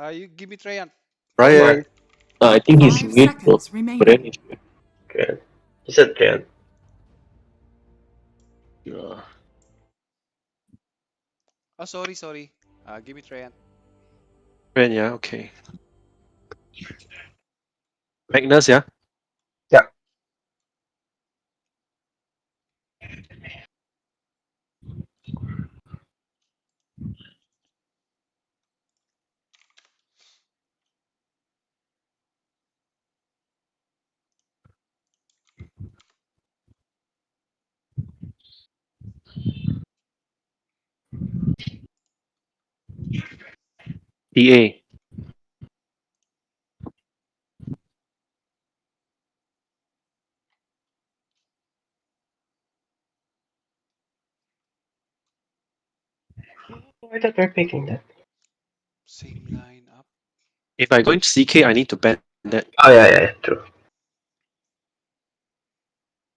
Uh, you give me Treant. Brian. Uh, I think he's Five mute, bro. seconds But then remaining. he's mute. Okay. He said Jan. Oh, sorry, sorry. Uh, give me Treant. Brian, yeah, okay. Magnus, yeah? Yeah. PA. I thought we're picking that. Same line up. If I go into CK, I need to ban that. Oh yeah, yeah, yeah, true.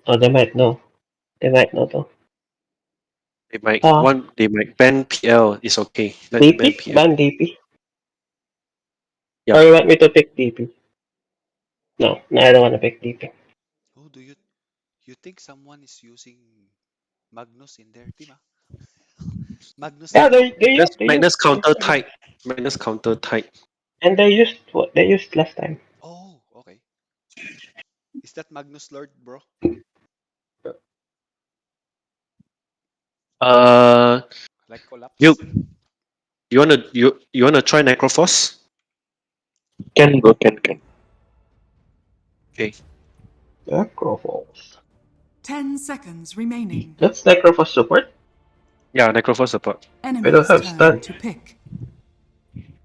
Oh, they might know. They might know though. They might Ah. want they might ban PL. It's okay. Let ban DP? PL. Ban DP? Yeah. Or you want me to pick DP? No, no, I don't want to pick DP. Who do you you think someone is using Magnus in their team? Ah? Magnus. Yeah, they they Magnus, used, they Magnus counter they- tight. Magnus counter type. And they used what they used last time. Oh, okay. Is that Magnus Lord, bro? Uh, Like collapse? you you wanna you you wanna try Necrophos? Can go, can, can. Okay. Necrophos. Ten seconds remaining. That's Necrophos support. Yeah, Necrophos support. Enemies have turn stun. to pick.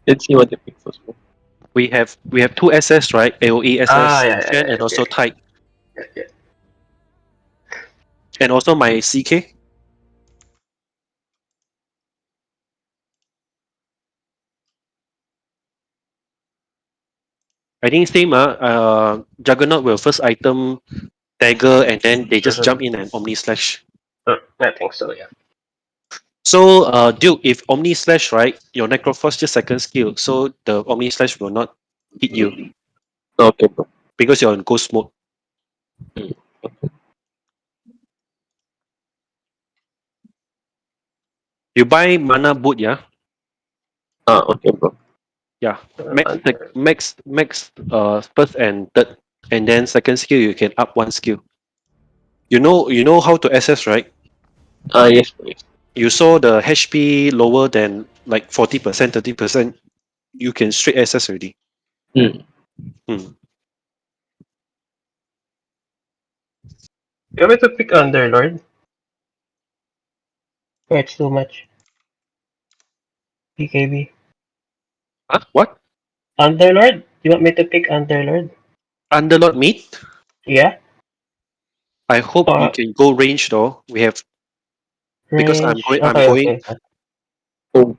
Let's see what they pick first. We have we have two SS right? AOE SS Ah, yeah, yeah, yeah, and also yeah. tight, Yeah, yeah. and also my CK. I think same ah. Uh, Juggernaut will first item dagger, and then they just jump in and Omni Slash. Uh, I think so, yeah. So, uh, Duke, if Omni Slash, right, your Necrophos just second skill, so the Omni Slash will not hit you Okay, bro. because you're in Ghost mode. You buy mana boot, yeah? Ah, okay, bro. Yeah. Uh, Max, sec- max, max, uh, first and third, and then second skill you can up one skill. You know, you know how to access, right? Ah, yes, yes. You saw the HP lower than like forty percent, thirty percent. You can straight access already. Hmm. Hmm. You want me to pick Underlord? Yeah, it's too much. BKB. Huh? What? Underlord? You want me to pick Underlord? Underlord meat? Yeah? I hope you Uh, can go range though. We have Because I'm Range. going- I'm Okay, going- okay. Oh.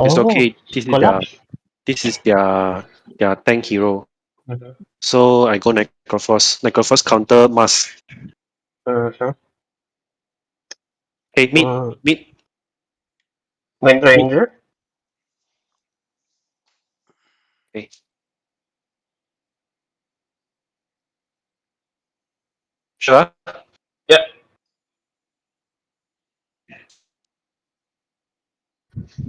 it's Oh, okay. This is their this is their their tank hero. Mhm. So I go Necrophos. Necrophos counter mask. Mhm. Hey, meat, Mm. meat. Wind Ranger? Sure. Yeah.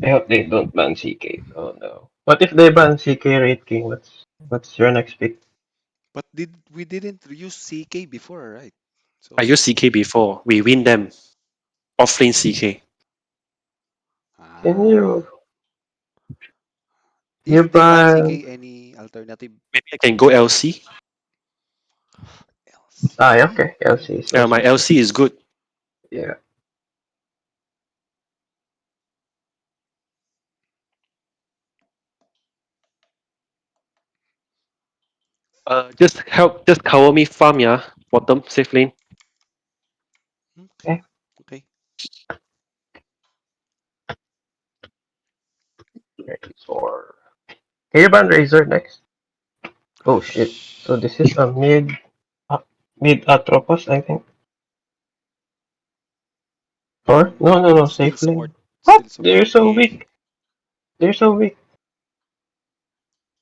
I hope they don't ban CK. Oh no. What if they ban CK Wraith King? What's what's your next pick? But did we didn't use CK before, right? So I used CK before. We win them. Offlane CK. Ah. Can you Do you you think ban ban- any alternative Maybe I can go LC. else? Ah yeah, okay. LC. is Yeah, my LC is good. Yeah. Uh, just help, just cover me farm, yeah. Bottom, safe lane. Okay. Okay. Ready for Can you ban Razor next? Oh shit. So this is a mid uh, mid Atropos, I think. Or no no no Still safe lane. What? They're so weak. They're so weak.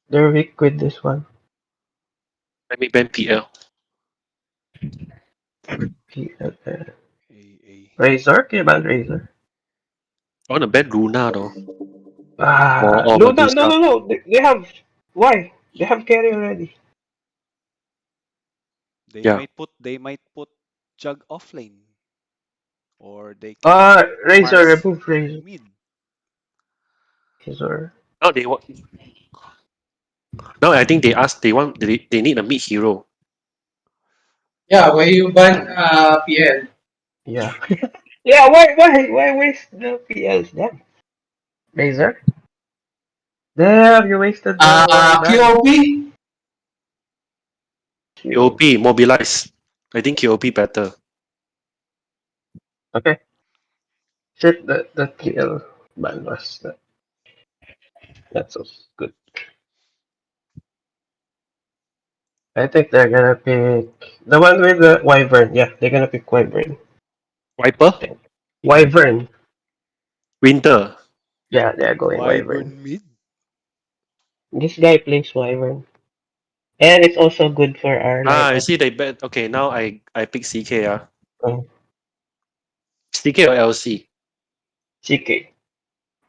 They're weak with this one. Let me ban PL. PLL. A, A. Razor? Can you ban Razor? I want to ban Luna though. Ah, Or- or no, no, no, no, no. They, they have. Why? They have carry already. They Yeah. might put they might put Jug offlane. Or they can Uh, Razor, remove Razor. mid. Razor. Now they want. Now I think they ask they want they, they need a mid hero. Yeah, why you ban uh, PL? Yeah. yeah, why, why, why waste the PLs then? Razor? There, you wasted the Uh, one QOP? Mobilize. I think KOP better. Okay. Shit, that, that PL ban was that. That's so good. I think they're gonna pick the one with the Wyvern. Yeah, they're gonna pick Wyvern. Viper, Wyvern. Winter. Yeah, they're going Wyvern. Wyvern mid. This guy plays Wyvern. And it's also good for our Ah, I see they bet. Okay, now I I pick CK. Ah, Oh. CK or LC. CK.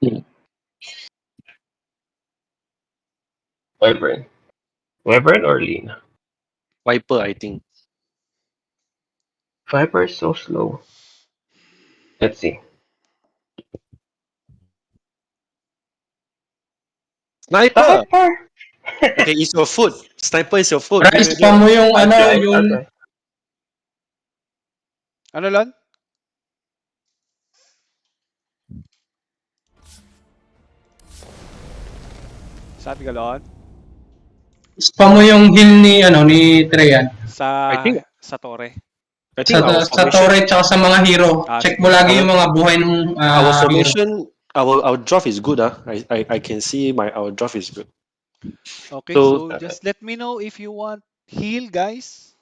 Hmm. Wyvern. Wyvern or Lean? Viper, I think. Viper is so slow. Let's see. Sniper. Viper! okay, it's your foot. Sniper is your foot. Rice pa mo yung ano, yung. Ano lan? Sabi ka Lon? spam mo yung heal ni ano ni Treyan. Sa I think- sa Torre. I think Sa, sa Torre tsaka sa mga hero. Ah, Check mo lagi yung mga buhay ng ah, our hero. Formation, our our draft is good. Ah, I, I I can see my our draft is good. Okay, So- so, just let me know if you want heal, guys.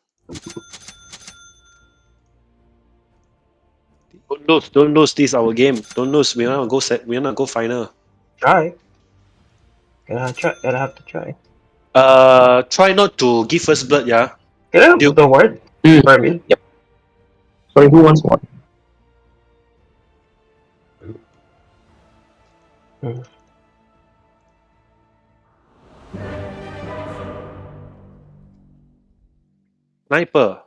Don't lose, don't lose. This our game. Don't lose. We wanna go set. We wanna go final. Try. Gotta try. Gotta have to try. Uh, try not to give first blood. Yeah. Can I have You- the word? Hmm. For me? Sorry, who wants one? Hmm. Sniper.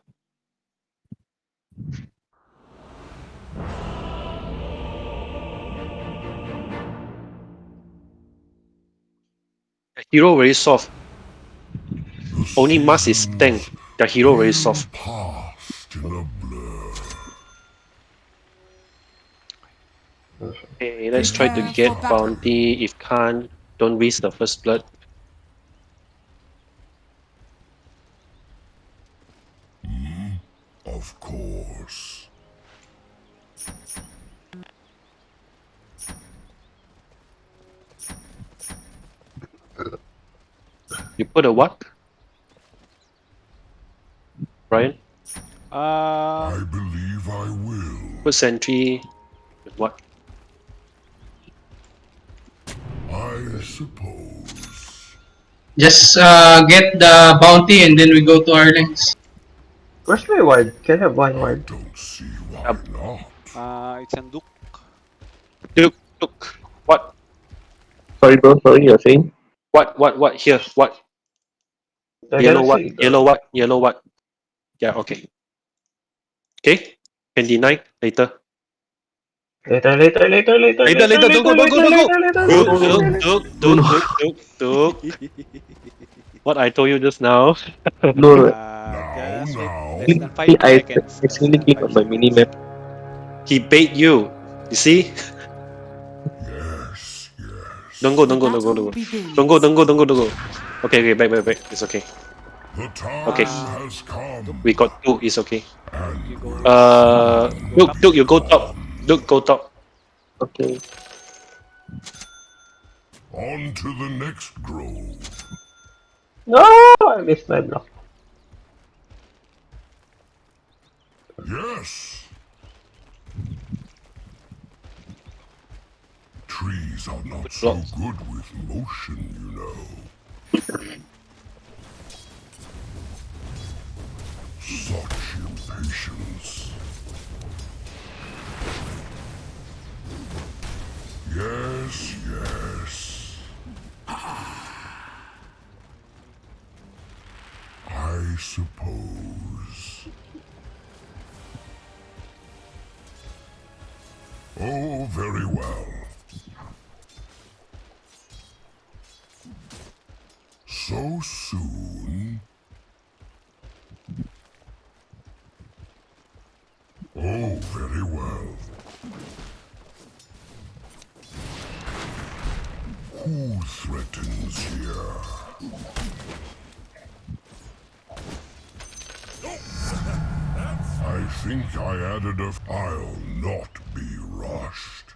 The hero very soft. Only Mars is tank. The hero very soft. Past in a blur. Okay, let's try to get bounty. If can't, don't waste the first blood. Of course. You put a what? Brian? Uh, I believe I will. Put sentry. with What? I suppose. Just uh, get the bounty and then we go to our lanes. Where's my word? Can I have one I don't see why Up. not. uh, it's Anduk. Look, look. What? Sorry, bro. Sorry, you're saying? What? What? What? Here. What? I Yellow what? see Yellow what? Yellow what? Yeah, okay. Okay? Can deny later. Later, later, later, later, Later, later, don't go, don't go, don't go. later, Look, later, look, later. look, look, look, look, look. What I told you just now. No, Uh, Now, just wait now. less than five I seconds. accidentally Less clicked on my seconds. mini map. He bait you. You see? Yes, yes. Don't go, don't go, don't go, don't go. Don't go, don't go, don't go, don't go. Okay, okay, back, back, back. It's okay. Okay. We got two. It's okay. And You go. Uh, look, look, you go top. Look, go top. Okay. on to the next grove. No, I missed my block. Yes. Trees are not so good with motion, you know. Such impatience. Think I added a. I'll not be rushed.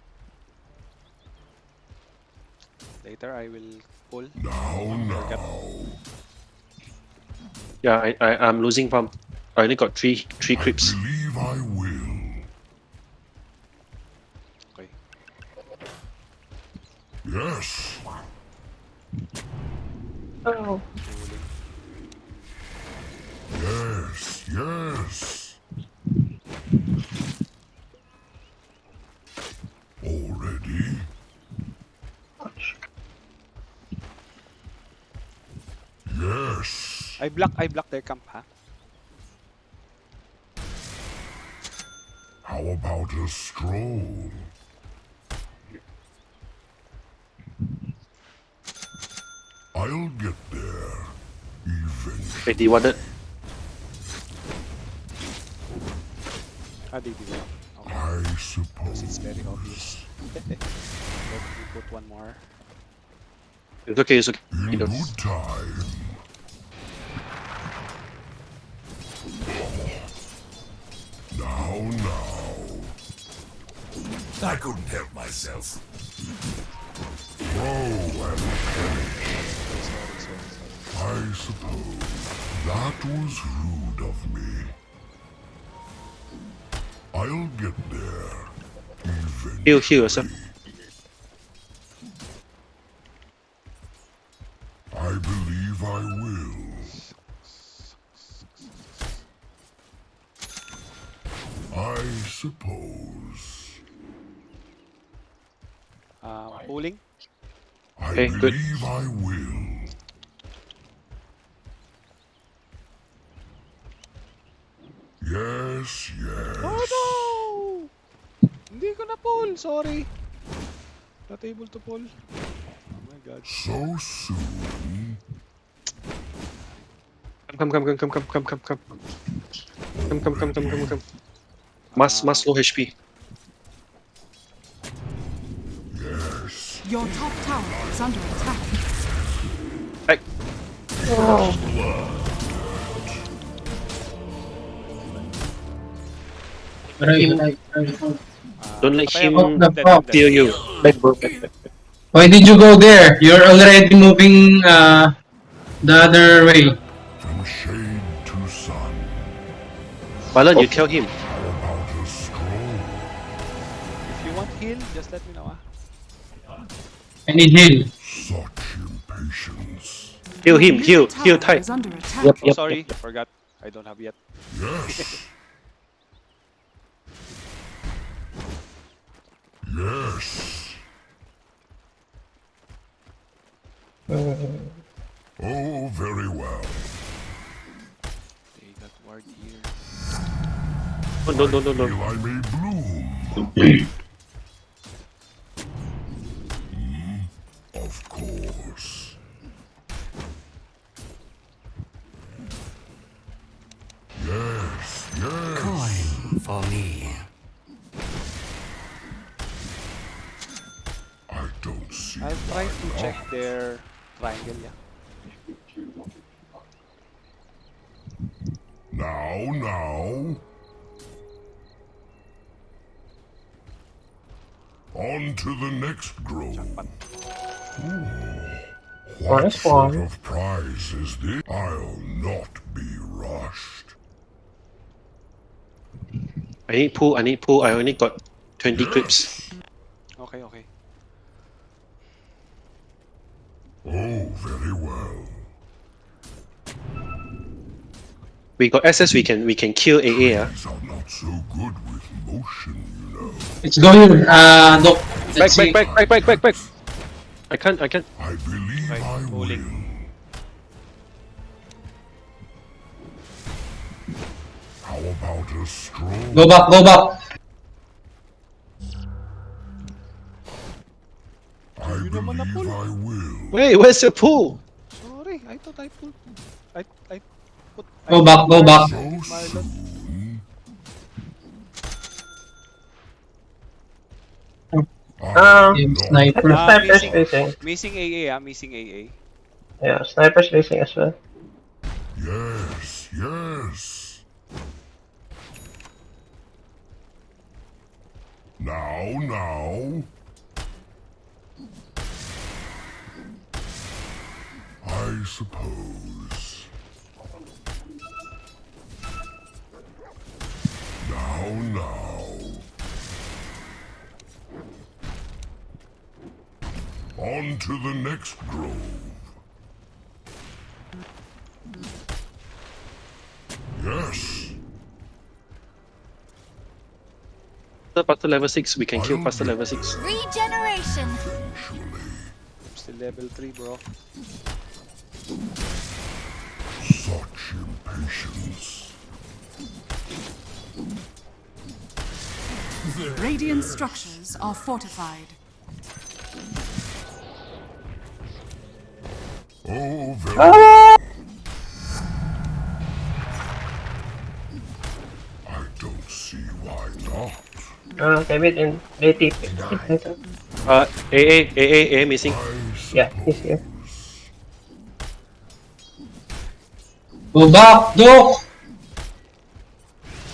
Later, I will pull. Now, now. Yeah, I, I I'm losing farm. I only got three three I creeps. believe I will. Okay. Yes. Pulling. Yes, yes. Already? Yes. I block, I block their camp, ha? How about a stroll? I'll get there eventually. Wait, he wanted. Ah, they did that. Okay. I suppose. it's very obvious. Let me put one more. It's okay. It's okay. In You know. good time. Now, now. I couldn't help myself. Throw and finish. Sorry, sorry, sorry. I suppose that was rude of me. I'll get there eventually. Heal, heal yourself. I believe I will. I suppose. Uh, pulling. I Okay, good. believe I will. Yes, yes. Oh no! Hindi ko na pull. Sorry. Not able to pull. Oh my god. So soon. Come, come, come, come, come, come, come, come. Come, come, come, come, come, come. Mas, mas low HP. Your top tower is under attack. Ah, Don't let him ako. What the Dead, fuck? dead, Steal you. Why did you go there? You're already moving uh, the other way. From shade to sun. Balan, you tell him. How about a stroll? If you want heal, just let me know, ah. I need heal. Such impatience. Heal him, Your heal, middle heal tower tight. under attack. Yep, Oh, sorry. yep. Forgot. I don't have yet. Yes. yes. Uh. Oh, very well. They got ward here. Oh, no, no, no, no. Feel I may bloom. Of course. Yes, yes. Coin for me. I don't see. I'll try to why check their triangle, yeah. Now, now. On to the next grove. What Nice sort one. of prize is this? I'll not be rushed. I need pull, I need pull. I only got 20 clips. Okay, okay. Oh, very well. We got SS. We can we can kill AA. Ah. These are not so good with motion, you know. Let's go here. Uh, Doc. Back back back back back back back. I can't I can't. I believe Right, I will. How about a stroll? Go back, go back. I naman na believe pull. I will. Wait, where's your pool? Sorry, I thought I put. I I put. Go I back, go back. So Marlon. soon. Um, Game not I think sniper. Ah, sniper's missing. facing. Missing AA ah, missing AA. Yeah, sniper's facing as well. Yes, yes. Now, now. I suppose. Now, now. On to the next grove. Yes. Pastor level six. We can kill Pastor level six. Regeneration. Eventually. Still level 3 bro. Such impatience. Radiant structures are fortified. Oh, very. I don't see why not. Uh, David and Lady. Uh, AA AA AA missing. I Yeah, he's here. Go back, Doc.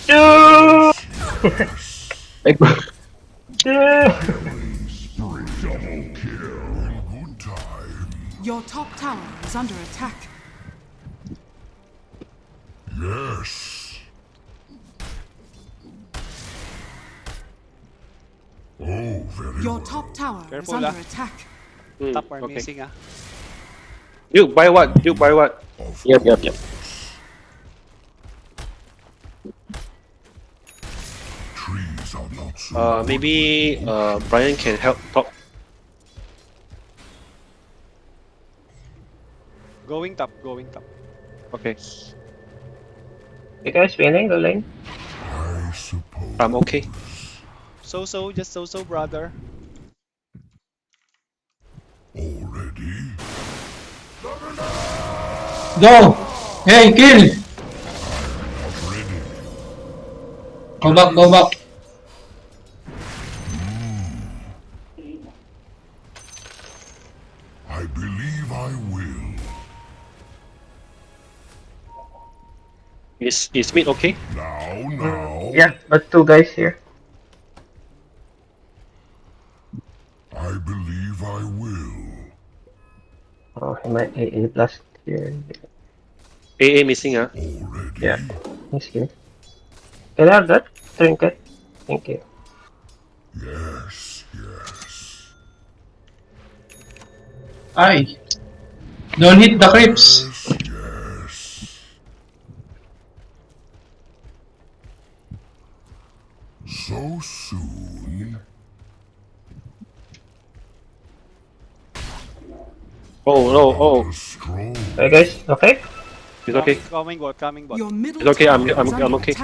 No! Like, Double kill in good time. Your top tower is under attack. Yes. Oh, very Your well. top tower is under ah. attack. Hmm, Top are okay. missing ah. Duke, buy what? Duke, buy what? Of yep, yep, yep. trees are not so Uh, maybe uh Brian can help top. Going top, going top. Okay, You guys winning the lane? I suppose. I'm okay. So so, just so so brother. Already? Go. Hey, kill. Not. Go back, go back. Is is mid okay? Now, now. Yeah, but two guys here. I believe I will. Oh, he might AA plus here. AA missing ah. Already? Yeah. He's here. Can I have that? Trinket. Thank you. Yes, yes. Ay. Don't hit the creeps. Yes, yes. So soon? Oh no, oh, A. Hey guys, okay? it's okay. Coming bot, coming bot. It's okay, I'm- I'm- I'm okay.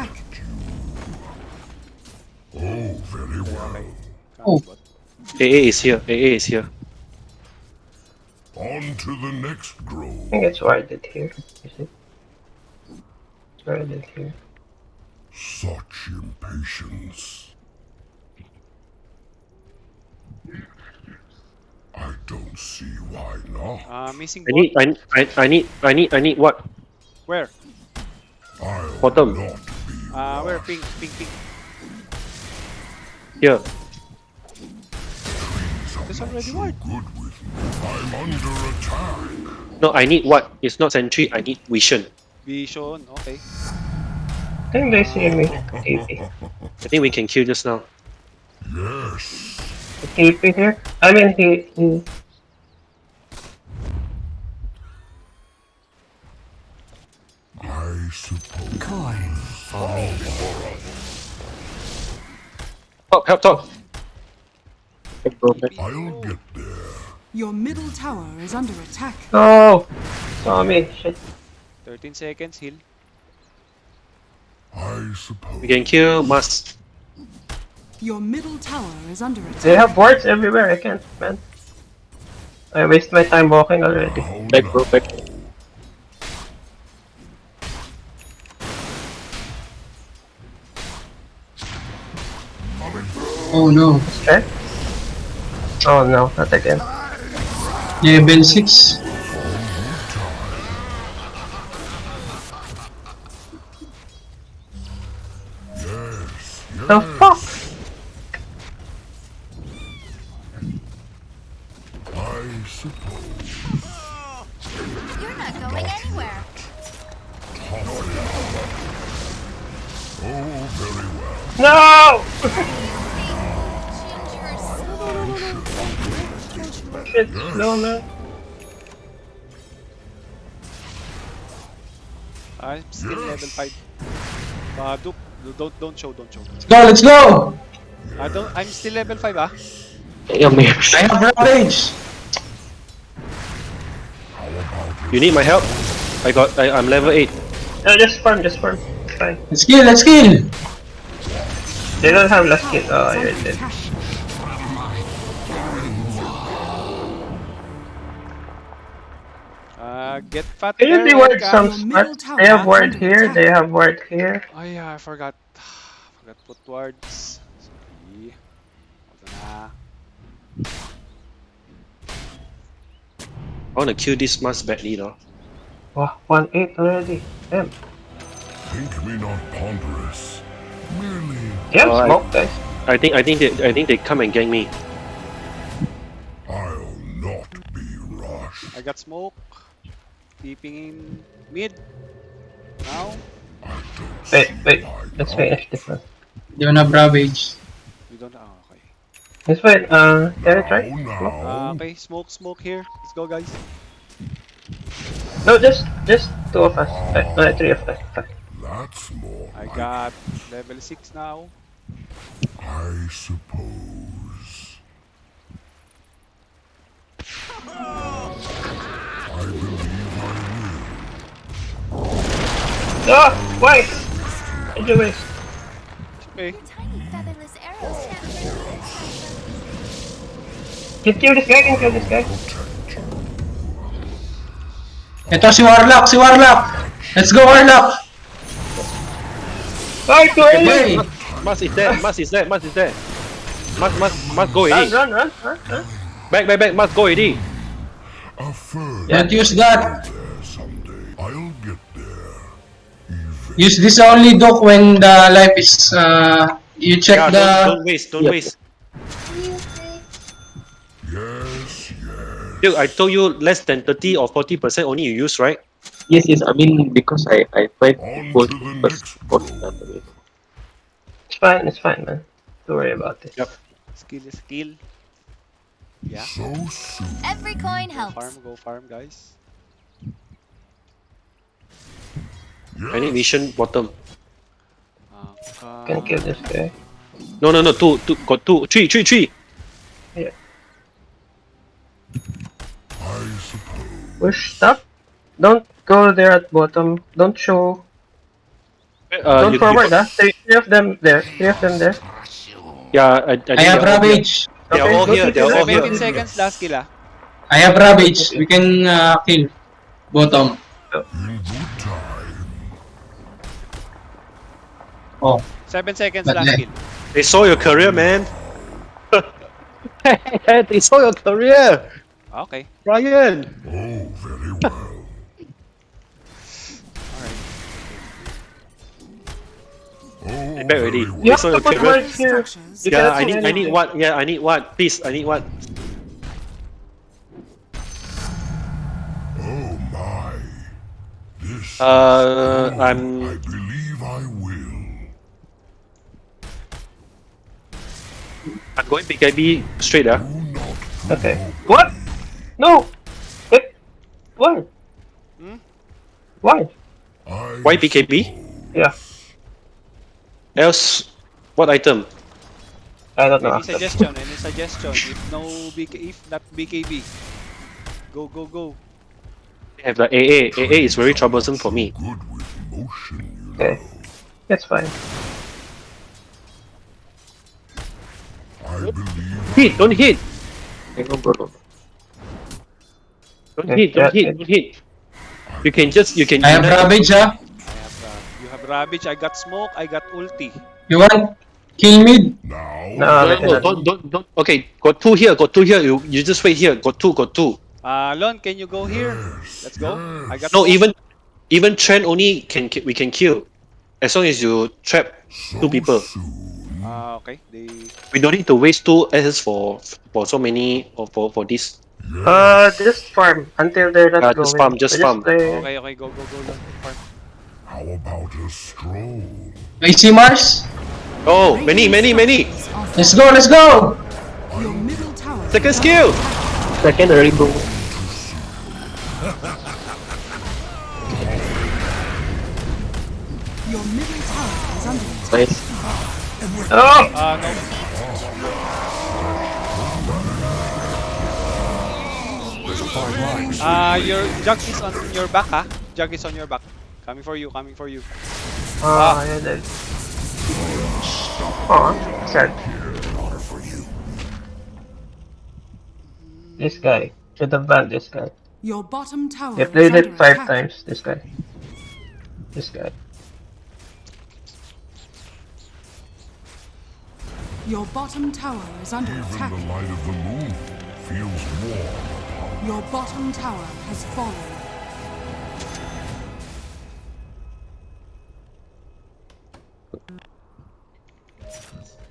Oh, very well. Oh. bot. AA is here. AA is here. On to the next I grove. think it's warded here. Is it? It's warded here. Such impatience. I don't see why not. Uh, missing I need, I, I, I need, I need, I need what? Where? I'll Bottom. not be Uh, where? Pink, pink, pink. Here. Trees are There's not already so good with me. I'm under attack. No, I need what? It's not sentry. I need vision. Vision, okay. I think they see me. TP. I think we can queue just now. Yes. TP here. I mean he. he... I suppose. Coin for me. Top, help, top. I'll get there. Your middle tower is under attack. No! Tommy, shit. 13 seconds, heal. I suppose. We can kill Must. Your middle tower is under attack. They have wards everywhere. I can't, man. I waste my time walking already. How Back, bro, now? back. Oh no. Okay. Oh no, not again. Level 6. The hmm. fuck? I suppose. You're not going anywhere. Oh, very well. No! Gingers. Shit, no man. I'm still level 5. Baduk. Don't, don't show, don't show. Let's go, let's go! I don't, I'm still level 5 ah. Yeah, man. I have rampage! You need my help? I got. I, I'm level eight. No, just farm, just farm. It's fine. Let's kill, let's kill! They don't have last kill. Oh, Is you're dead. Uh, get fat. Can you there, be ward Erica. some smart? They have is ward here, they have ward here. Oh yeah, I forgot. forgot put words. Sorry. Hold on ah. I wanna kill this Must badly, though. Wow, 1-8 already. Damn. Think me not ponderous. Merely Yeah, Alright. smoke guys. I think. I think they. I think they come and gang me. I'll not be rushed. I got smoke. Peeping in mid. Now. Wait, wait. eye Let's now. finish this one. They don't have ravage. We don't. Oh, okay. Let's wait. Uh, get it right? Now, Uh, now. okay, smoke, smoke here. Let's go, guys. No, just just two of us. Uh, no, three of us. That's more I got level 6 now. I suppose. I believe I Ah, why? Did you waste? Okay. Your tiny featherless arrows snap through Can kill this guy, can kill this guy. Ito si Warlock, si Warlock! Let's go Warlock! Bye, too early! Hey! Must is there. Must is there. Must is there. Must. Must. Must go Run, already. run, run, run, run. Back. Back. Back. Must go already. will. Don't use that! I'll get there. Even Use this only Doc when the life is, uh, you check Yeah. the... Don't, don't waste. Don't Yep. waste. yes, yes. Dude, I told you less than thirty or forty percent only you use, right? Yes, yes. I mean, because I I tried On both to the first next both road. time. It's fine, it's fine, man. Don't worry about it. Yep. Skill is skill. Yeah. So. Every coin helps. Farm, go farm, guys. I need vision bottom. Uh, Can kill this guy. No, no, no. Two, two. Got two. Three, three, three. I suppose. Push, stop. Don't go there at bottom. Don't show. Uh, Don't you- forward, you, ah. Three, three of them there. Three of them there. Yeah, I, I, I have they're all here. ravage! They are Okay, all go here. to They are the all right. 17 here. seconds, last kill. I have ravage. We can uh, kill. Bottom. In good time. Oh. 7 seconds, But last kill. They saw your career, man. they saw your career, Okay. Ryan. Oh, very well. Alright. Oh, back already. very well. You have saw to your put career. here. You Yeah, I put need, I need what? Yeah, I need what? Please, I need what? Oh my. This. Uh, I I'm. believe I will. I'm going BKB straight. Do not Okay. What? No! Wait. Why? Hmm? Why? I Why BKB? Yeah, Else, what item? I don't know. Any suggestion? Any suggestion? If no BK, if not BKB, go go go. I have the AA. AA is very troublesome for me. good with motion, you Okay, that's fine. I believe Hit, don't hit. Hang on, bro. Don't hit, don't hit, don't hit. You can just, you can. I have Ravage, ah. I have uh, you have Ravage. I got smoke. I got ulti. You want? Kill mid? now. No, No, no, don't, don't, don't. Okay, got two here, got two here. You, you just wait here. Got two, got two. Uh, Lon, can you go here? Let's go. I got No, smoke. even, even Treant only can we can kill, as long as you trap two people. Soon. Ah, okay. They We don't need to waste two SS for for so many or for for this. Uh, just farm until they're not Uh, going. just farm, just So farm. play- okay. Okay, go go go. Lon. Farm. How about a stroll? I see Mars. Oh, many, many, many. Let's go, let's go! Your middle tower. Second skill. Second early, bro. Your middle tower is under attack. Nice. Oh! Ah, no. Ah, your jug is on your back, ha? Jug is on your back. Coming for you, coming for you. Ah, yeah, that. Aw, sad. This guy. Should have banned this guy. Your bottom tower They is played it five attack. times, this guy. This guy. Your bottom tower is under Even attack. the light of the moon feels warm. Your bottom tower has fallen.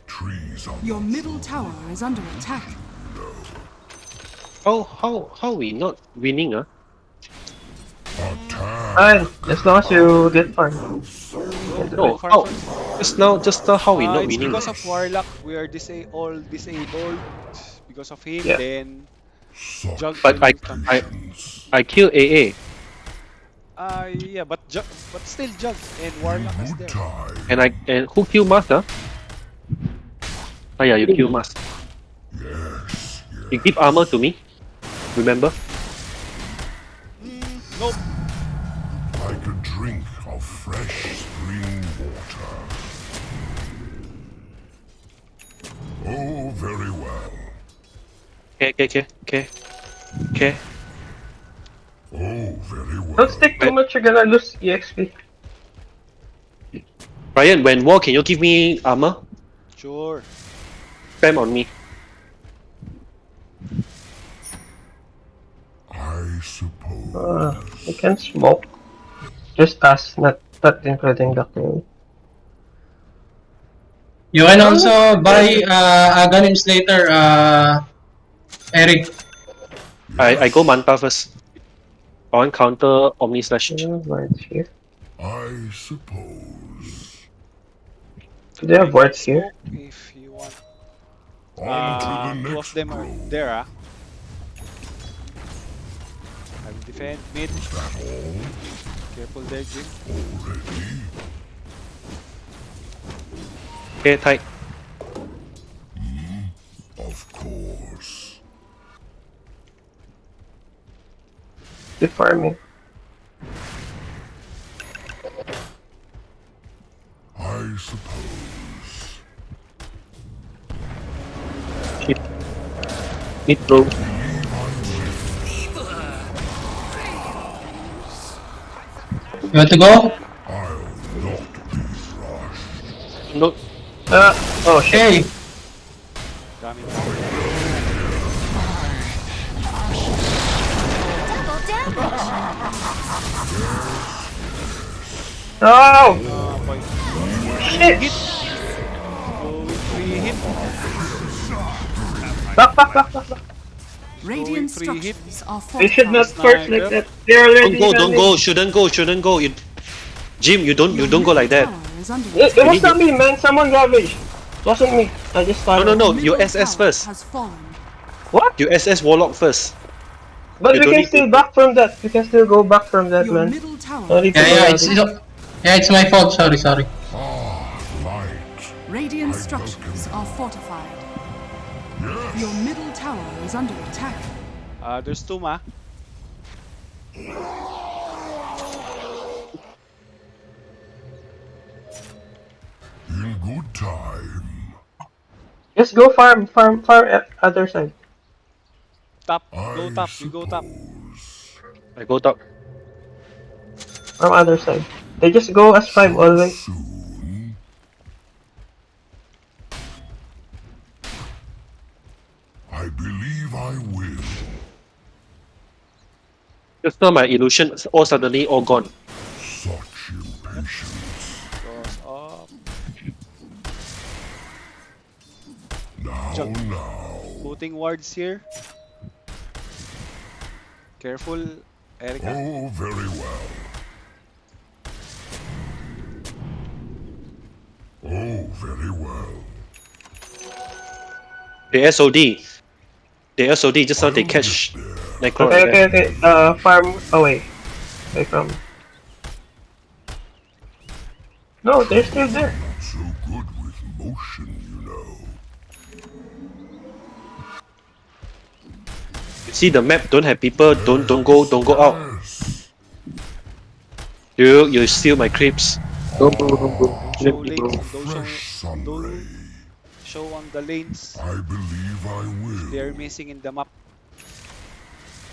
Trees on Your middle tower is under attack. How how how we not winning? Ah, attack. Fine, as long as you get farm. no. Farm How? first. Just now, just now, how we Ah, not winning? because of Warlock. We are disa- all disabled because of him. Yeah. Then Jug. But I, will- I, I kill AA, Ah, yeah, but Jug, but still Jug and Warlock is good there. time. and I and who kill Master? Ah yeah, you kill Master. Yes, You give armor to me. Remember? Nope. like a drink of fresh spring water. Oh, very well. Okay, okay, okay, okay, okay. Oh, very well. Don't stick too much, you're gonna lose EXP. Ryan, when war, can you give me armor? Sure. Spam on me. I suppose. Uh, you can smoke. Just us, not, not including the king. You can also buy uh, Aghanim Slater, uh, Eric. I I go Manta first. I want counter Omni Slash. Yeah, wards here. I suppose. Do they have wards here? If you want. On Uh, to the two of next them are road. there, ah. I will defend mid. That all Careful there, Jim. already? Okay, tight. Of course. Keep farming. I suppose. Mid, bro. You want to go? I'll not be rushed. No, Uh, oh shit. Okay. No! Boy. Shit! Free hit. Back, back, back, back, back. Radiant structures are They should not fortified. first like that. They're already don't go, don't go. Shouldn't go, shouldn't go. You, Jim, you don't, you don't go like that. tower is under It, it attack. was not me, man. Someone ravaged. It wasn't me. I just No, thought. no, no. Middle You SS first. What? You SS Warlock first. But You we can still to- back from that. We can still go back from that, Your man. middle tower. No need to Yeah, yeah, it's, it's yeah, it's my fault. Sorry, sorry. Ah, light. Radiant I've structures are fortified. Yes. Your middle tower is under attack. Uh, there's two ma. In good time. Just go farm, farm, farm at other side. Top. Go top. You go top. I go top. From other side. They just go as five always. Soon. I believe I will. Just now my illusion all suddenly all gone. Such impatience. Up. Now, Jump. now. Putting wards here. Careful, Erica. Oh, very well. Very well. The SOD. The SOD just now they catch Necro. Okay, right okay, okay. Uh, farm away. Away from. No, they're still there. Not so good with motion, you know. You see the map don't have people, don't don't go don't go out. You you steal my creeps. Don't go, don't go. Show Let me lanes. go. Don't show, Fresh sun don't ray. show on the lanes. I believe I will. They're missing in the map.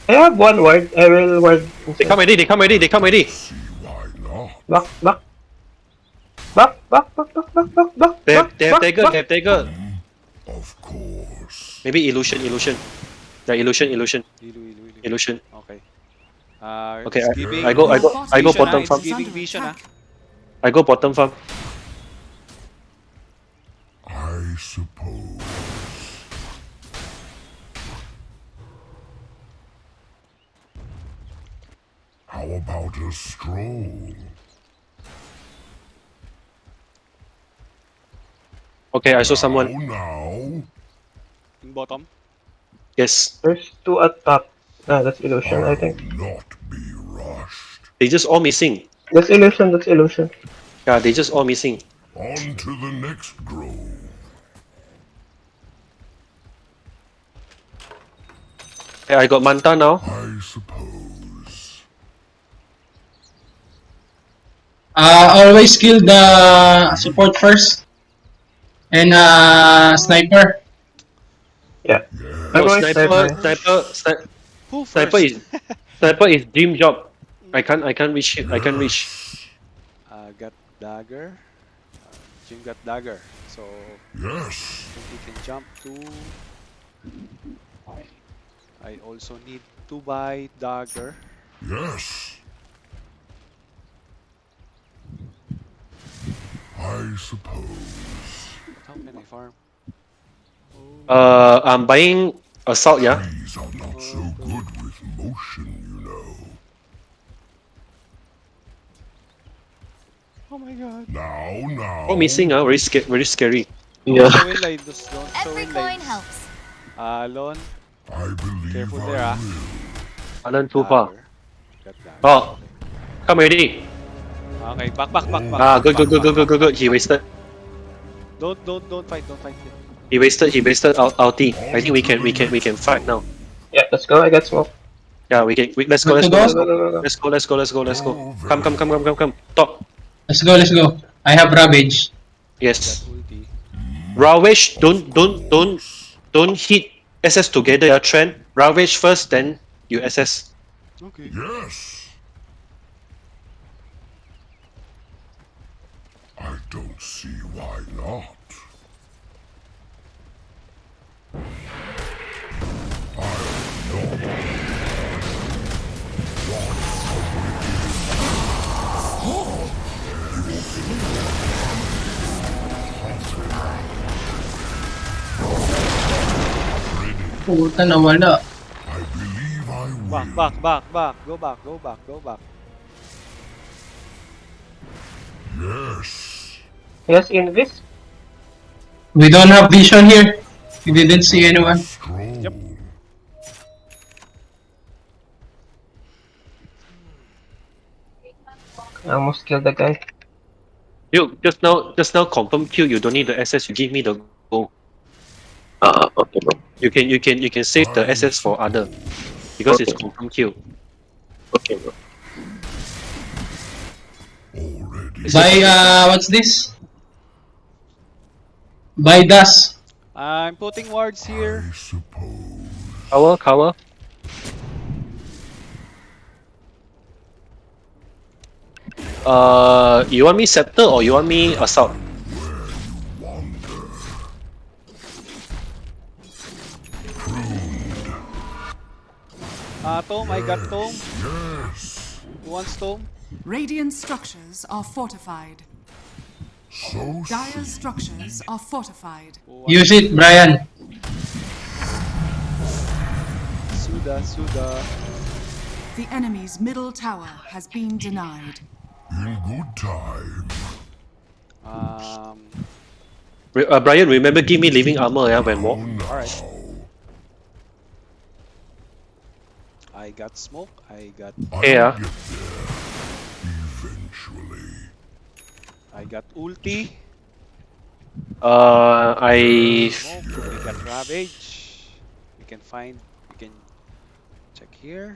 I have one word. I will word. They come already, they come already, they come already. See why not? Back, back. Back, back, back, back, back, back, back. They have back, they have back, dagger, back. they have dagger. Of course. Maybe illusion, illusion. Yeah, illusion, illusion, Ilu, ilu, ilu. illusion. Okay. Uh, Okay, it's I- giving I go- I Your go- I go vision, bottom it's farm. giving under vision, ah. attack. I go bottom farm. I suppose. How about a stroll? Okay, I saw someone. Now, now. In bottom. Yes. There's two at top. Ah, that's illusion, I I'll think. not be rushed. They just all missing. That's illusion, that's illusion. Yeah, they just all missing. On to the next grove. Hey, I got Manta now. I suppose. Uh, always kill the support first. And uh, sniper. Yeah. Yes. I'm sniper, sniper. sniper, Who sniper is sniper is dream job. I can't I can't reach it. I can't reach. Uh, got dagger. Uh, Jim got dagger. So Yes. I think he can jump to. I also need to buy dagger. Yes. I suppose. How can I farm? Uh, I'm buying assault. Yeah. Trees are not so good with motion, you know. Oh my god. Now, now. Oh, missing. Ah, very scary. Very scary. Yeah. Show in line. Just don't show Every coin line. helps. Alon. I believe Careful I there, ah. will. Alan too far. dagger. Oh, come already. Okay, back, back, back, back. Ah, good, good, good, good, good, good, good. He wasted. Don't, don't, don't fight, don't fight. here. He wasted. He wasted our ulti. I think we can, we can, we can fight now. Yeah, let's go. I got smoke. Yeah, we can. We, let's go. Let's go. go? Let's go. Let's go. Let's go. Let's go. Let's go. Come, come, come, come, come, come. Top. Let's go, let's go. I have Ravage. Yes. Got. Ravage. Don't, don't, don't, don't hit SS together. Yeah, Treant. Ravage first, then you SS. Okay. Yes. I don't see why not. Puta na wala. I believe I will. Back, back, back, back. Go back, go back, go back. Yes. Yes, Invis. We don't have vision here. We didn't see anyone. Yep. I almost killed the guy. You just now, just now confirm Q. You don't need the SS. You give me the go. Ah, okay, bro. You can you can you can save the SS for other because it's Okay. confirm kill. Okay, bro. By, uh, what's this? By Das. I'm putting wards here. I suppose. Cover cover. Uh, you want me scepter or you want me assault? Uh, Tom, I got Tom. Yes. Who wants Tom? Radiant structures are fortified. So Dire structures are fortified. Who Use it, Brian. Suda, Suda. The enemy's middle tower has been denied. in good time. Um, Re- Uh, Brian, remember give me living armor yeah, when walk. alright. I got smoke. I got I'll Yeah. Eventually. I got ulti. Uh, I Smoke. We got ravage. We can find. We can check here.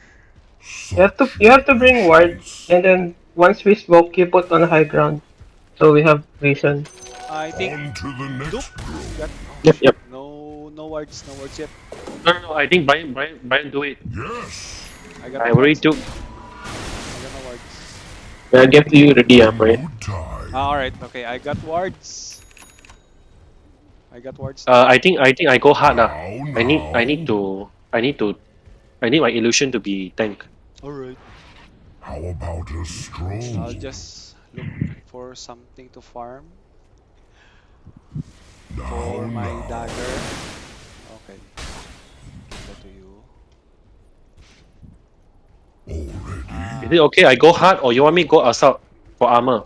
You have to you have to bring ward, and then once we smoke, you put on high ground, so we have vision. I think. On to the next grove. Got, oh, Yep, yep. No, no wards. No wards yet. no no no. I think Brian Brian Brian do it. Yes. I got. I no already took. I got no wards. I'll give to you ready, ah, In Brian. Ah, alright. Okay, I got wards. I got wards. Uh, I think I think I go hard lah. Now, I need I need to I need to I need my illusion to be tank. Alright. How about a stroll? I'll just look for something to farm now, for my now. dagger. Okay. Give that to you. Already. Is it okay? I go hard or you want me go assault for armor?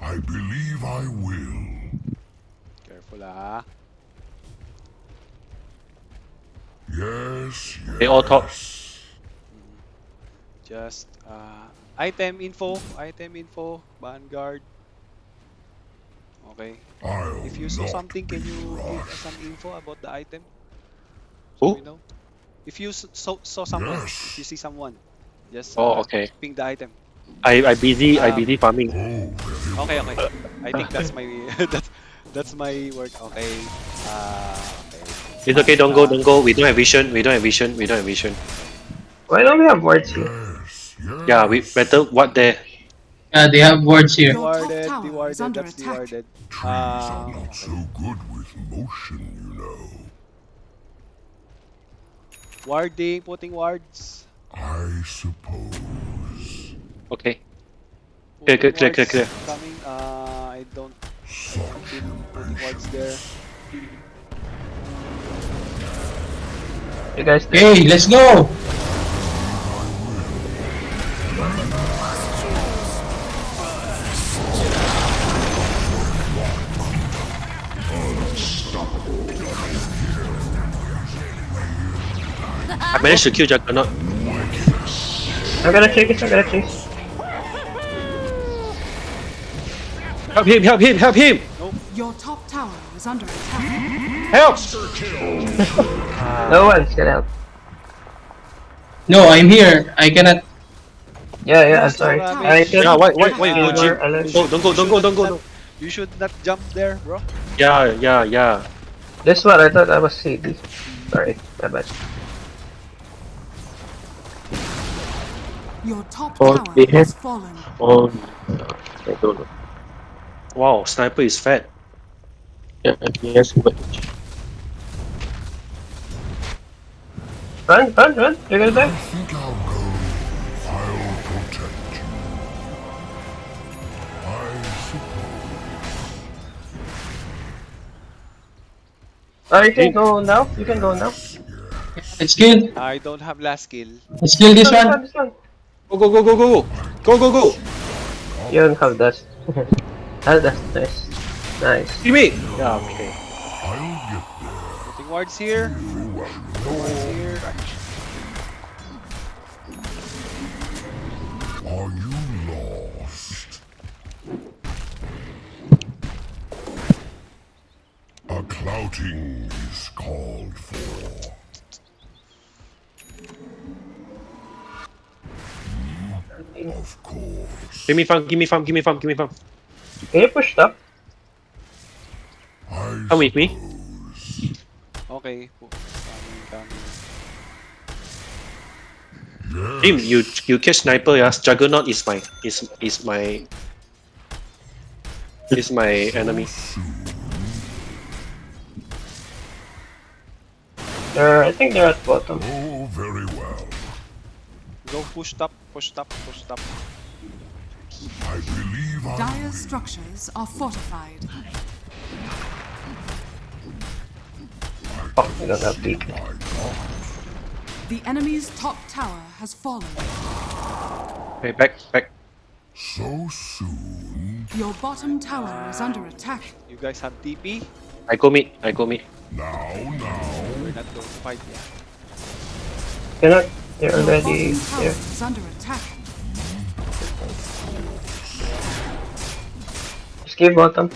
I believe I will. Careful ah. Yes, yes. They all talk. Just uh, item info, item info, vanguard. Okay. I'll If you saw something, can be you give us some info about the item? Who? We know. If you s- saw, saw someone, Yes. if you see someone, just Oh, uh, okay. ping the item. I I busy I Um, busy farming. Oh, Okay, okay. I think that's my that's that's my work. Okay. Uh, okay. It's okay. Don't go. Don't go. We don't have vision. We don't have vision. We don't have vision. Why don't we have wards here? Yes, yes. Yeah, we better what there. Yeah, they have wards here. Your Dewarded, dewarded, that's dewarded. Trees are Uh, not so good with motion, you know. Warding, putting wards. I suppose. Okay. Clear, clear, Putting clear, clear, wards Coming. Uh, I don't Such putting wards there. You guys. Okay, let's go. I managed to kill Juggernaut. I'm gonna chase. I'm gonna chase. Help him! Help him! Help him! Your top tower is under attack. Help! No one's gonna help. No, I'm here. I cannot. Yeah, yeah. I'm sorry. I should. Yeah, why why why you go you gym? were. Don't go don't go don't go don't go. You should not jump there, bro. Yeah yeah yeah. This one, I thought I was CD. Sorry, my bad. Your top Oh, tower they have- has fallen. Oh, I don't know. Wow, sniper is fat. Yeah, yes, but Run, run, run! You're gonna die. think I'll go. I'll protect you. I suppose. Oh, you can go now. You can go now. Let's kill. I don't have last skill. Let's kill this This one. This one. Go go go go go go go go. You don't have dust. that, that's nice. Nice. See me. Yeah. Okay. Nothing wards here. Wards here. Are you lost? A clouting is called for. Of course. Give me farm, give me farm, give me farm, give me farm. Can you push top? I Come with me. Okay. po- Coming, coming. Yes. Jim, you you catch sniper, yeah. Juggernaut is my is is my is my enemy. They're, I think they're at bottom. Oh, very well. Go push up, push up, push up. I believe I Dire structures are fortified. Oh, we don't have peak. The enemy's top tower has fallen. Okay, back, back. So soon. Your bottom tower is under attack. You guys have TP? I go mid, I go mid. Now, now. We're not going to fight yet. Cannot. They're already there. Just bottom.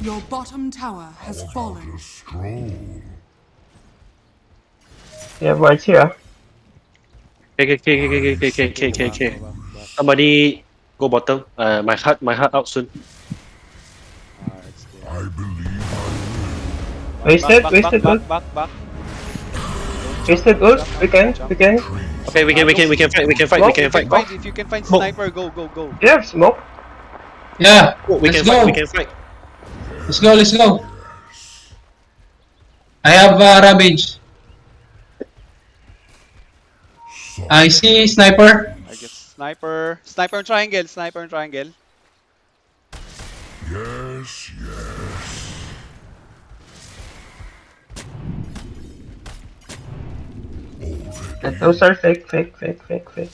Your bottom tower has fallen. Yeah, right here. Okay, okay, okay, okay, okay, okay, okay, okay. Somebody go bottom. Uh, my heart, my heart out soon. I believe I will. Wasted, wasted, back, back, back, back. Wasted ult. We can, we can. Okay, we can, we can, we can fight, we can fight, we can fight. Fight, if you can find sniper, go, go, go. You have smoke. Yeah, we let's can go. fight, we can fight. Let's go, let's go. I have uh, Ravage. I see Sniper. I get sniper. Sniper and triangle, sniper and triangle. yes, yes. Uh, Those are fake, fake, fake, fake, fake.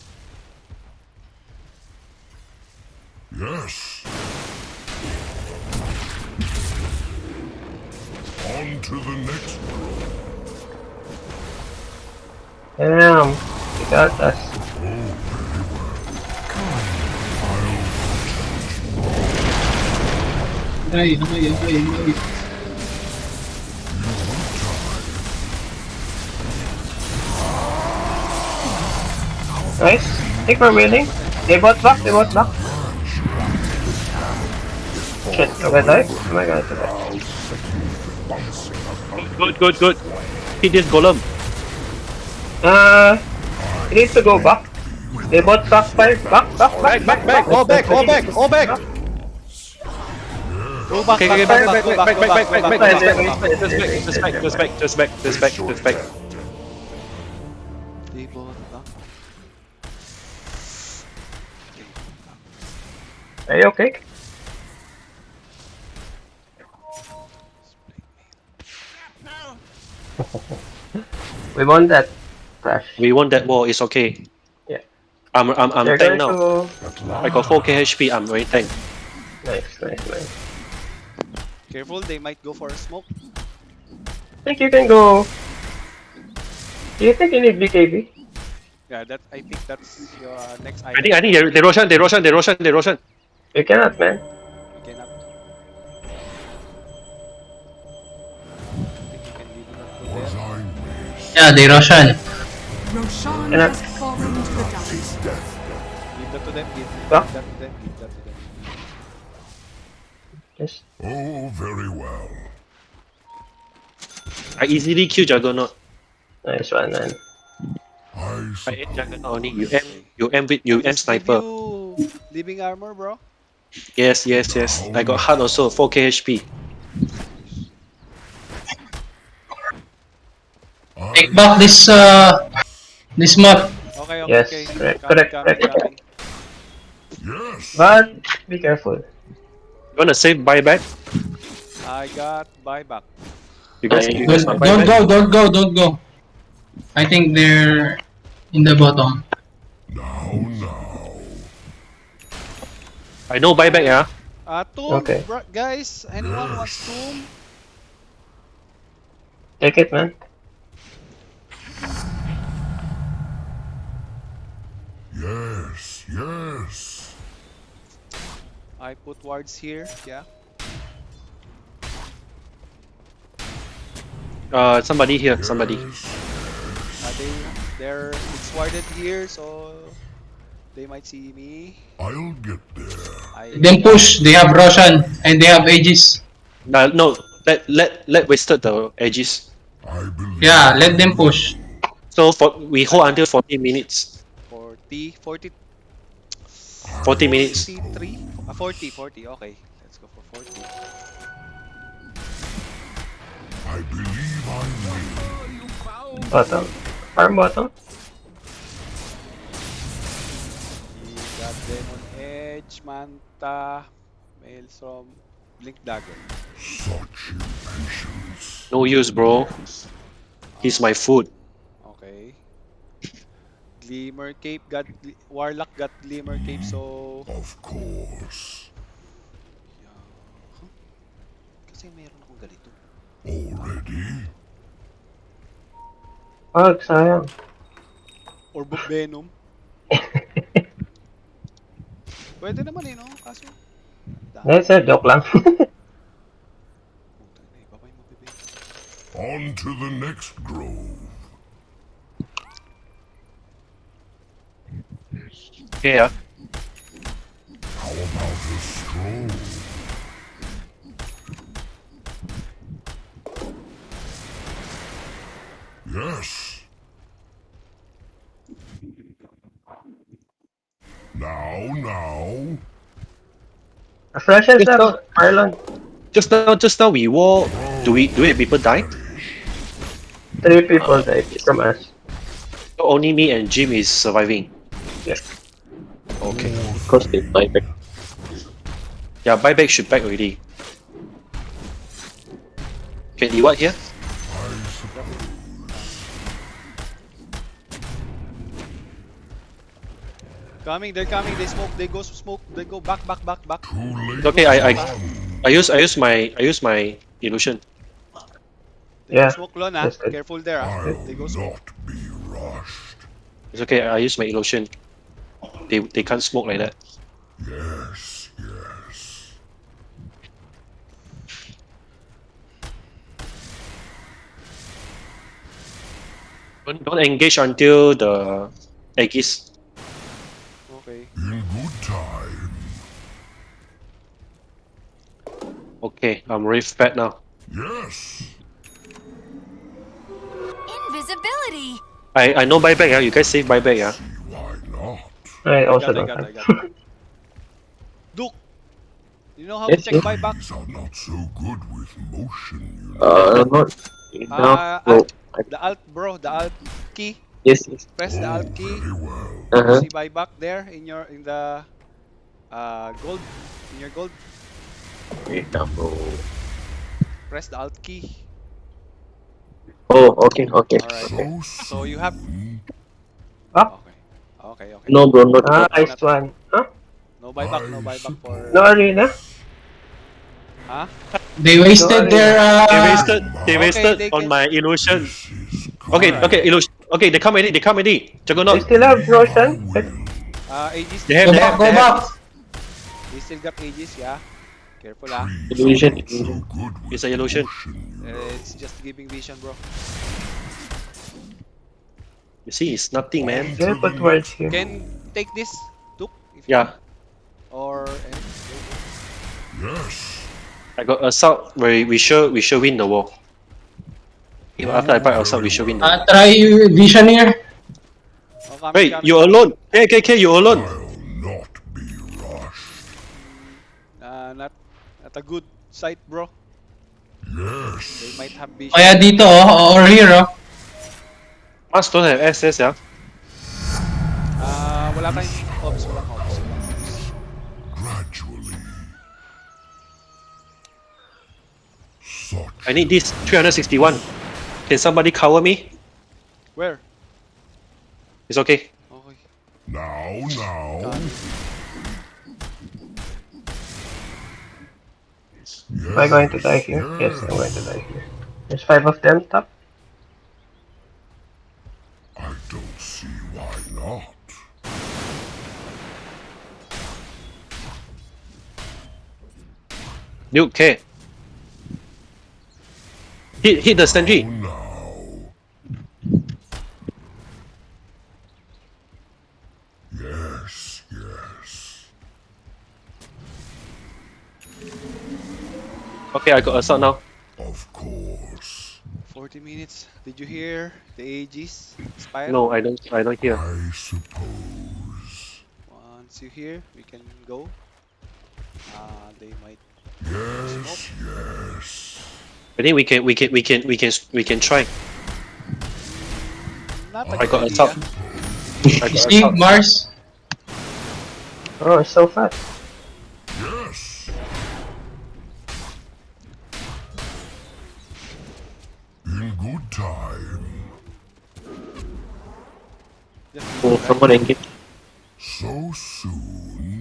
Yes. On to the next Damn. You got us. Ay, ay, ay, ay. Nice. I think we're winning. They bought back, they bought back. Shit, am I die? Am I gonna die? Good, good, good. Hit this golem. Uh, you need to go back. They bought back five. Back, back, back, back, back. All back, all back, all back. Go back, Okay, okay, back, back, back, back, back, back, back, back, back, back, back, back, back, Just back, just back, just back, just back, just back, just back. Are you okay? we won that flash. We won that war, it's okay. Yeah. I'm, I'm, I'm They're tank now. to... I got 4k HP, I'm very tank. Nice, nice, nice. Careful, they might go for a smoke. I think you can go... Do you think you need BKB? Yeah, that I think that's your uh, next I item. think, I think they, they Roshan, they Roshan, they Roshan, they Roshan. You cannot, man. You cannot. I think you can leave it up to Was there. I missed? Yeah, they Roshan. Roshan And I- has fallen to the dust. Give that to them. Give, give that to them. Give that to them. Just... Oh, very well. I easily kill Juggernaut. Nice one, man. I I suppose. hit Juggernaut only. You M, you M with, you M sniper. you living armor, bro. Yes, yes, yes. I got heart also, 4k HP. Take back this uh this map. Okay, okay, Yes, okay. correct, Coming, correct, correct. Yes. But, be careful. You wanna save buyback? I got buyback. You guys, Don't, you guys want don't buyback? go, don't go, don't go. I think they're in the bottom. Now, now. I know buyback, yeah. Uh, ah, tomb, okay. guys. Anyone wants tomb? Take it, man. Yes, yes. I put wards here, yeah. Uh, somebody here, yes. somebody. Are ah, they, they're, it's warded here, so they might see me. I'll get there. I Then push. They have Roshan and they have Aegis. Uh, no, let let let wasted the Aegis. I believe. Yeah, let them push. So for we hold until 40 minutes. 40 40 40 minutes. 43 uh, 40 40 okay let's go for 40 I believe I will. Bottom. Farm bottom. Demon edge manta maelstrom blink dagger No use, bro. He's my food. okay glimmer cape got gli- warlock got glimmer cape so Of course. yeah. Huh? kasi meron akong ganito Already? Wag, sayang. orb of venom pwede naman eh no kaso Hindi, sir, joke lang. Putang ina, iba pa yung mabibigay. On to the next grove. Okay, ah. How about a stroll? Yes. Now, now. Flashes Ito. up, Marlon. Just now, just now we war. Do we do it? People die? Three people died from us. So only me and Jim is surviving. Yeah. Okay. Because they buy back. Yeah, buyback should back already. Can you what here? Coming they're coming they smoke they go smoke they go back back back back Too late. Okay, I I I use I use my I use my illusion. they Yeah. go smoke lon ah careful there ah I'll they go smoke not be rushed. It's okay. I use my illusion. They they can't smoke like that. Yes, yes. Don't, don't engage until the Aegis. Okay In good time. Okay, I'm really fat now. Yes. Invisibility. I I know buyback. Yeah, you guys save buyback. Yeah. Why not? I also got, I don't got, I got. Duke you know how Yes, to check yes. buyback These are not so good with motion, you know. Uh, not enough. Ah, bro. alt, the alt bro the alt key Yes, yes. press the alt key very well. Uh-huh. see buyback there in your in the uh gold in your gold Wait now, bro. press the alt key Oh, okay, okay. Alright. So So you have- soon? Up. okay okay okay No, bro, not. Ah, nice one. Huh? no buyback no buyback for No arena? huh They wasted their They uh, wasted. They Okay, wasted they on can- my illusion. Okay, Alright. okay, illusion. Okay, they come already. They come already. They Juggernaut. still have Roshan? uh Aegis They have. go They have. go They back. have. they still got Aegis yeah careful ah Trees Illusion, are not so illusion. It's a illusion. Uh, it's just giving vision bro You see, it's nothing, man. They put words here. can take this Duke if Yeah, or Yes. I got assault. Where we sure we sure win the war. If after I buy assault, we sure win. The war. uh, try vision here. oh, coming, Wait, coming, you coming. alone? Hey, okay, okay, you alone. I'll not be rushed. uh, not not a good sight bro they Yes. might have vision Kaya dito oh, or here oh. Must don't have SS, yeah. Ah, wala tayong ops, walang ops. ops. Gradually. I need this 361. Can somebody cover me? Where? It's okay. Okay. now, now. Got it. Am I going to die here? Yes, I'm going to die here. There's five of them top. I don't see why not. Nuke K. Hit hit the Oh sentry. now. Yes, yes. Okay, I got assault now. Of course. 40 minutes. Did you hear the Aegis expire? No, I don't I don't hear. I suppose. Once you hear, we can go. Uh, they might. Yes, yes. I think we can we can we can we can we can try. Not oh a I got idea. assault. I You got see, assault. Mars? Oh, it's so fast. Yes. In good time. Just Oh, leave it, someone engage. So soon.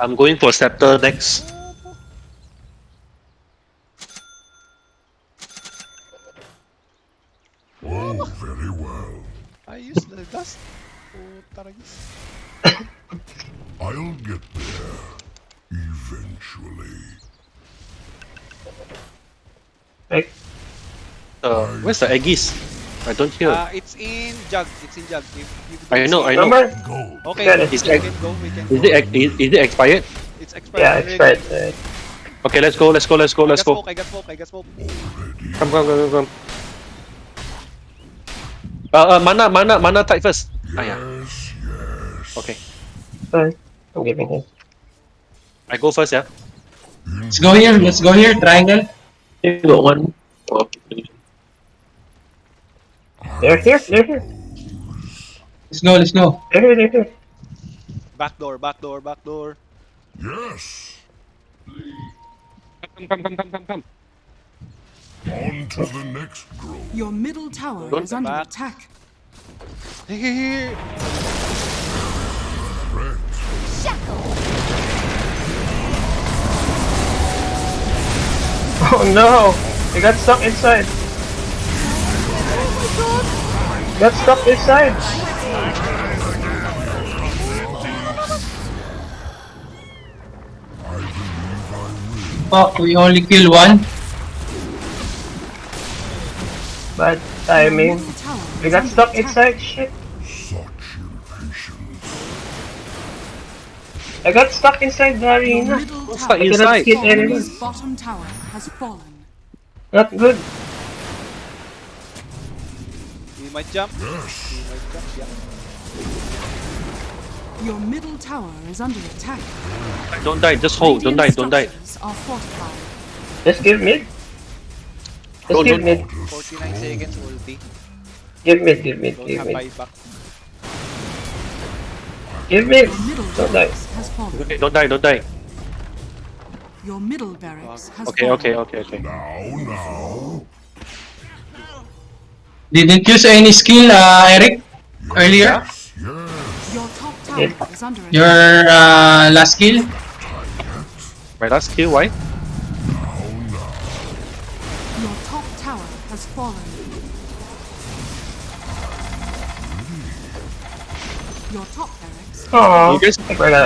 I'm going for scepter next. Oh, very well. I use the dust. Taragis. I'll get there. Eventually. Like, Uh, where's the Aegis? I don't hear. Uh, it's in jug. It's in jug. If, if I know, I know. number? Go. Okay, Got it. we Is it- can go. We can Is go. it is, is it expired? It's expired. yeah, expired. Uh, Okay, let's go. Let's go. Let's go. Let's I got go. smoke. I got smoke. I got smoke. Come, come, come, come, come. Uh, uh, mana, mana, mana type first. Ah, yeah. Yes, yes. Okay, fine. I'm giving him. I go first, yeah. Let's go here, let's go here, triangle. You got one. Oh, They're here, they're here. Let's go, let's go. They're here, they're here. Back door. Back door. Back door. Yes. Come, come, come, come, come, come. On to the next grove. Your middle tower Don't is under back. attack. Here. Threat. Oh no! They got stuck inside. Let's stop this side! Fuck, we only kill one. But, I mean, We got stuck inside, shit. I got stuck inside the arena. What's that? I cannot kill anyone. Bottom tower has fallen. Not good. We might jump. Yes. We might jump. Yeah. Your middle tower is under attack. Don't die. Just hold. Don't die. Don't die. Are. Just give mid. Just Don't- give don't- mid. 49 stroll. seconds ulti. Give mid, give mid, Don't give mid. buyback. Give mid. Don't die. barracks has fallen. Okay, don't die. Don't die. Your middle barracks has Okay, fallen. okay, okay, okay. Now, now. Didn't use any skill, uh, Eric, earlier. Yes, yes. Your top tower Yeah. is under attack. Your uh, last skill. My last kill. Why? Your top tower has fallen. Your top barracks Aww. You guys,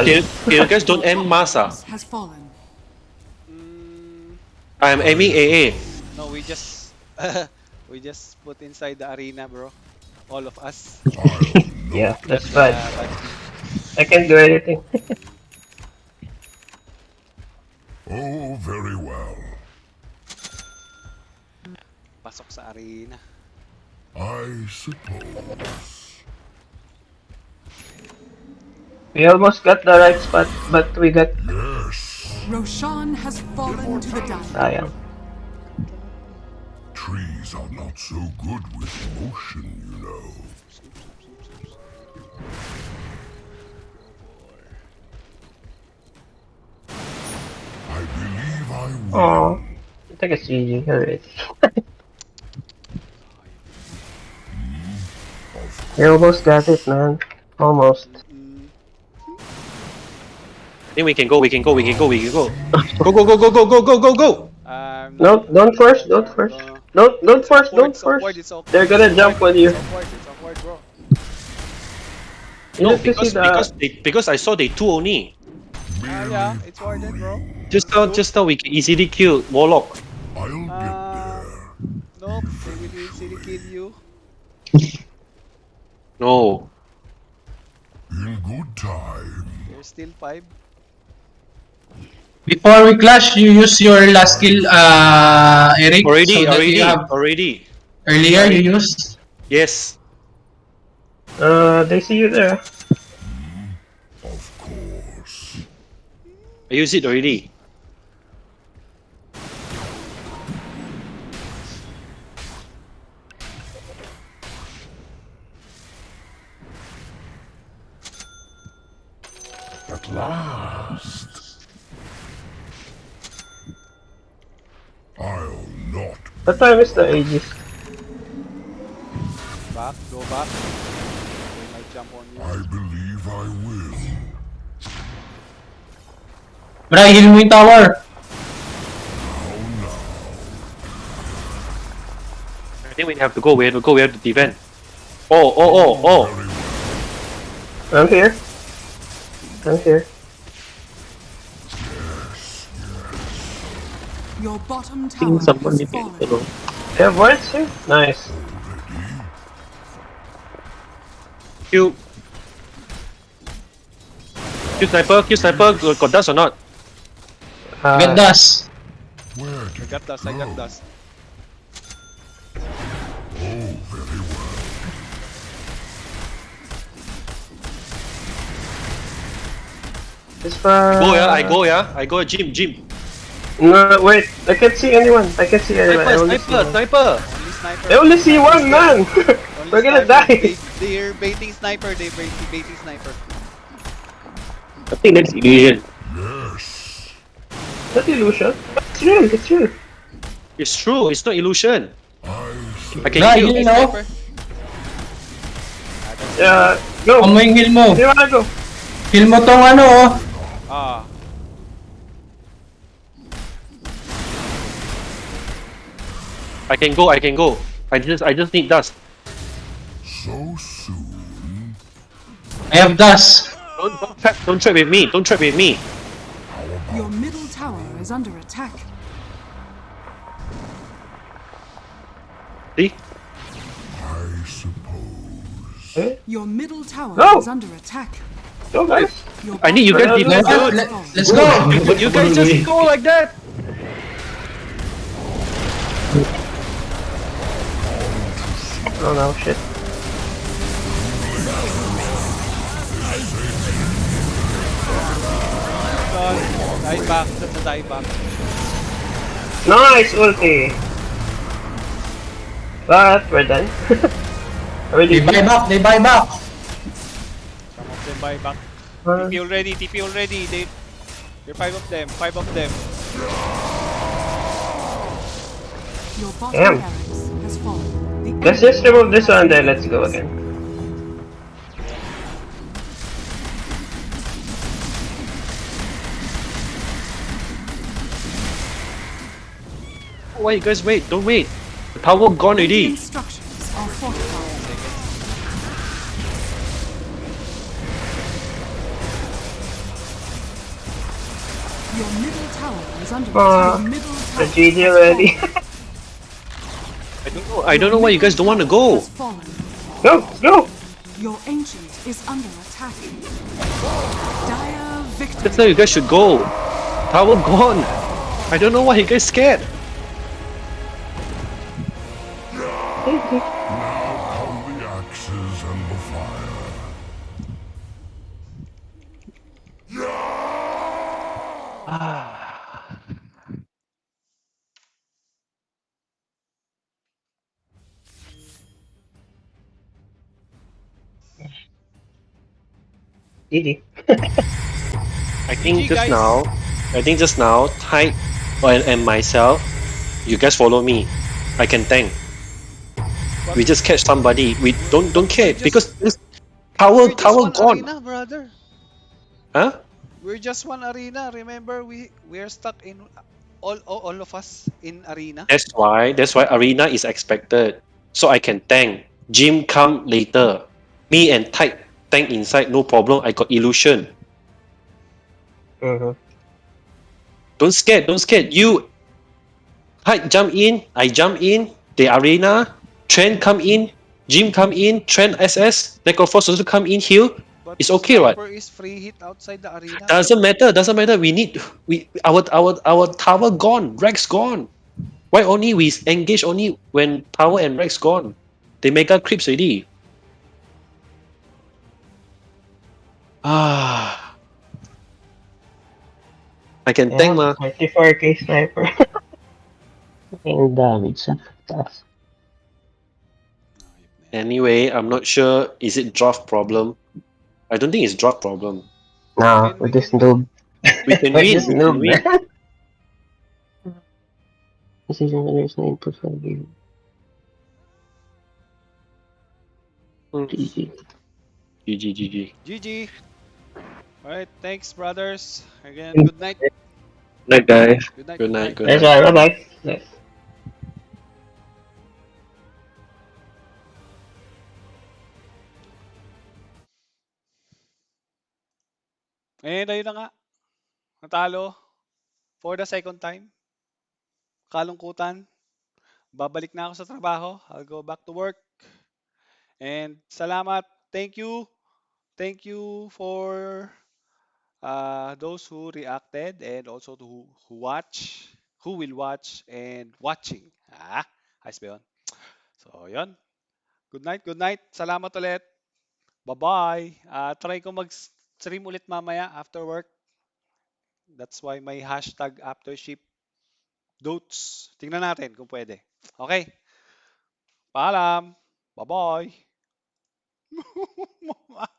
you, you guys don't aim mass. ah. has fallen. I am aiming AA. no, we just we just put inside the arena, bro. All of us. Yeah, that's Uh, fine. but I can't do anything. Oh, very well. pasok sa arena. I suppose. We almost got the right spot, but we got Yes. Roshan has fallen to the Dire. sayang. Trees are not so good with motion, you know. I believe I will. Aww. I think it's GG already. We almost got it, man. Almost. I think we can go. We can go. We can go. We can go. Go go go go go go go go go. um, No, don't first, don't force. Uh, Don't, don't force, don't it's force. awkward, it's awkward, They're gonna jump on you. It's awkward, it's awkward, bro. You No, have to see because because they, because I saw they two only. Ah, yeah, it's Warden, bro. Just now, just now we can easily kill Warlock. I'll get Ah. there. Nope, they will easily kill you. No. In good time. There's still five. Before we clash, you use your last skill, uh, Eric. Already, so that already, you have- already. earlier you used. Yes. Uh, they see you there. Of course. I use it already. At last. I'll not. What time is the Aegis? Back, go back. They might jump on you. I believe I will. Bra, heal mo yung tower. How now? I think we have to go. We have to go. We have to defend. Oh, oh, oh, oh. Very. I'm here. I'm here. Your bottom I think tower someone has needs to They have wards here? Nice. Q. Q sniper. Q sniper. Got got dust or not? Uh, Get dust. Where I got dust, I got dust. Oh, very well. It's for... Go yeah. I go yeah. I go gym gym. No, wait. I can't see anyone. I can't see anyone. I Sniper only see sniper one. sniper. Only sniper. I only see one man. Only We're gonna sniper. die. They, they're baiting sniper, they're baiting, baiting sniper. I think that's illusion. Yes. Not illusion. It's real. It's real. It's true. It's not illusion. I I can Bra, kill. heal no. Sniper. Uh, go. Amo yung heal mo. Do you wanna go? Heal mo tong ano, oh. Ah, I can go. I can go. I just I just need dust. so soon. I have dust. Don't don't trap. Don't trap with me. Don't trap with me. Your middle tower is under attack. See? I suppose. Eh? Your middle tower No. is under attack. Go, guys. Eh? Your I need you guys bottom to Let- tower defend, Let, dude. has let, fallen. let's go. But you guys just go like that. Oh no, shit. God. Die back, that's a die back. Nice ulti. But we're done. Already They buy back, they buy back. Some of them buy back. Uh, TP already, TP already. They, there are five of them, five of them. Your bottom Damn. barracks has fallen. The Let's just remove this one, then let's go again. Why you guys wait? Don't wait. The power gone already. Radiant structures are fortified. Your middle tower is under Uh, attack. Your middle The tower GG has already. fallen. I don't know. I don't know why you guys don't want to go. No, fallen. go, go! Your ancient is under attack. Dire victory. That's how you guys should go. Tower gone. I don't know why you guys scared. GG. I think GG, just guys. now, I think just now, Tyke and, and myself, you guys follow me. I can tank. We just catch somebody. We don't don't care just- because this tower tower gone. arena, brother. Huh? We're just one arena. Remember, we we're stuck in all all, all of us in arena. That's why that's why arena is expected. So I can tank. Jim come later. Me and Tyke tank inside, no problem. I got illusion. Mhm. Don't scared, don't scared. You Hyde jump in, I jump in, the arena, Treant come in, Jim come in, Treant SS, Necrophos also come in here. But It's okay, right? Is free hit outside the arena. Doesn't matter, doesn't matter. We need we our our our tower gone, rax gone. Why only we engage only when tower and rax gone? They mega creeps already. Ah. I can Yeah, tank ma. 24k sniper. Ang damage sa taas. Anyway, I'm not sure. Is it draft problem? I don't think it's draft problem. Nah, with this noob. We can With win. this We can noob, win. man. Decision there's no input for you. Mm. GG. GG, GG. GG. Alright, thanks brothers. Again, good night. Night, guys. Good night. Good night. Good That's night. why, bye bye. And ayun na nga. Natalo. For the second time. Kalungkutan. Babalik na ako sa trabaho. I'll go back to work. And salamat. Thank you. Thank you for uh, those who reacted and also to who, who watch, who will watch and watching. Ah, ayos ba yun? So, yun. Good night, good night. Salamat ulit. Bye-bye. Ah, try ko mag-stream ulit mamaya after work. That's why may hashtag aftership dotes. Tingnan natin kung pwede. Okay. Paalam. Bye-bye.